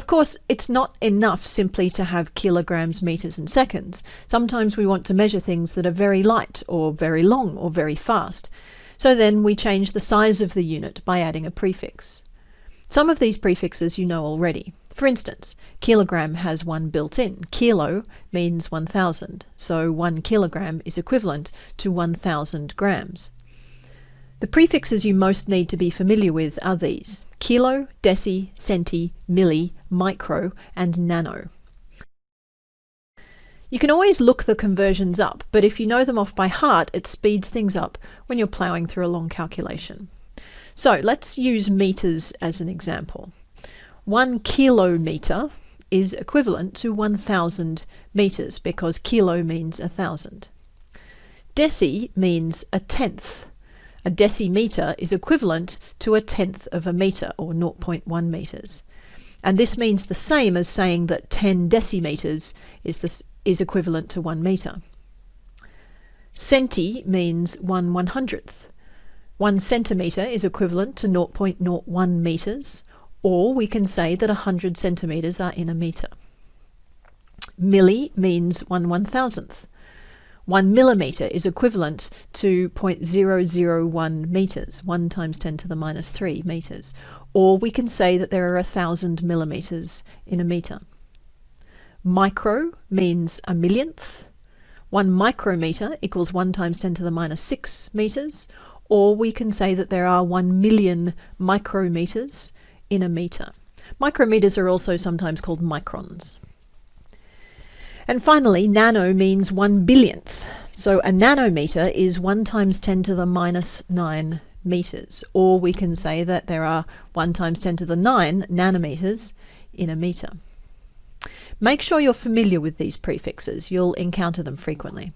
Of course, it's not enough simply to have kilograms, meters, and seconds. Sometimes we want to measure things that are very light, or very long, or very fast. So then we change the size of the unit by adding a prefix. Some of these prefixes you know already. For instance, kilogram has one built in. Kilo means 1000, so 1 kilogram is equivalent to 1000 grams. The prefixes you most need to be familiar with are these kilo, deci, centi, milli, micro, and nano. You can always look the conversions up, but if you know them off by heart, it speeds things up when you're ploughing through a long calculation. So let's use meters as an example. One kilometre is equivalent to 1,000 metres because kilo means a thousand. Deci means a tenth. A decimetre is equivalent to a tenth of a metre or 0.1 metres. And this means the same as saying that 10 decimeters is, is equivalent to 1 metre. Centi means 1 one hundredth. 1 centimetre is equivalent to 0.01 metres, or we can say that 100 centimetres are in a metre. Milli means 1 one thousandth. 1 millimetre is equivalent to 0.001 metres, 1 times 10 to the minus 3 metres. Or we can say that there are a 1,000 millimetres in a metre. Micro means a millionth. 1 micrometre equals 1 times 10 to the minus 6 metres. Or we can say that there are 1 million micrometres in a metre. Micrometers are also sometimes called microns. And finally, nano means one billionth. So a nanometer is 1 times 10 to the minus 9 meters. Or we can say that there are 1 times 10 to the 9 nanometers in a meter. Make sure you're familiar with these prefixes. You'll encounter them frequently.